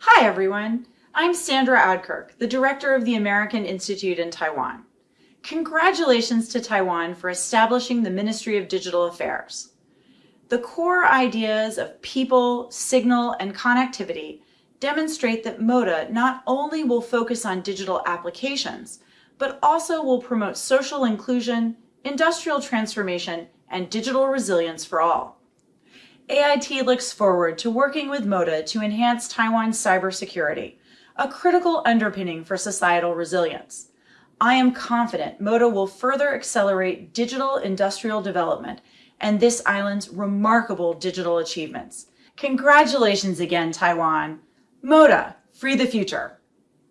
Hi everyone, I'm Sandra Oudkirk, the director of the American Institute in Taiwan. Congratulations to Taiwan for establishing the Ministry of Digital Affairs. The core ideas of people, signal, and connectivity demonstrate that MODA not only will focus on digital applications, but also will promote social inclusion, industrial transformation, and digital resilience for all. AIT looks forward to working with MODA to enhance Taiwan's cybersecurity, a critical underpinning for societal resilience. I am confident MODA will further accelerate digital industrial development and this island's remarkable digital achievements. Congratulations again, Taiwan. MODA, free the future.